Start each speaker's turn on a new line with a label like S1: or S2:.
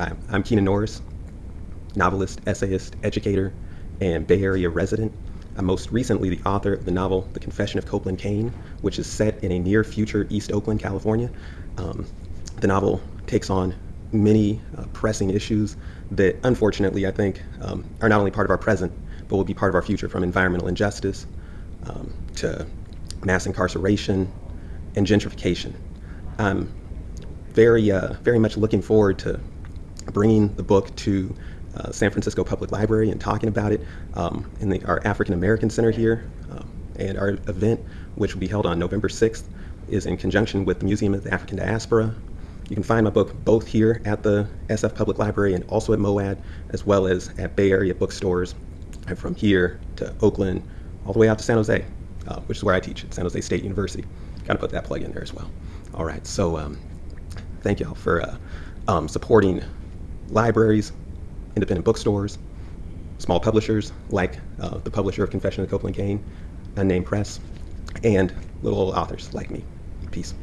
S1: Hi, I'm Keenan Norris, novelist, essayist, educator, and Bay Area resident. I'm most recently the author of the novel The Confession of Copeland Kane, which is set in a near future East Oakland, California. Um, the novel takes on many uh, pressing issues that, unfortunately, I think um, are not only part of our present, but will be part of our future from environmental injustice um, to mass incarceration and gentrification. I'm very, uh, very much looking forward to bringing the book to uh, San Francisco Public Library and talking about it um, in the, our African American Center here. Um, and our event, which will be held on November 6th, is in conjunction with the Museum of the African Diaspora. You can find my book both here at the SF Public Library and also at MOAD, as well as at Bay Area bookstores, and from here to Oakland, all the way out to San Jose, uh, which is where I teach at San Jose State University. Kind of put that plug in there as well. All right, so um, thank y'all for uh, um, supporting libraries, independent bookstores, small publishers like uh, the publisher of Confession of Copeland Kane, Unnamed Press, and little authors like me. Peace.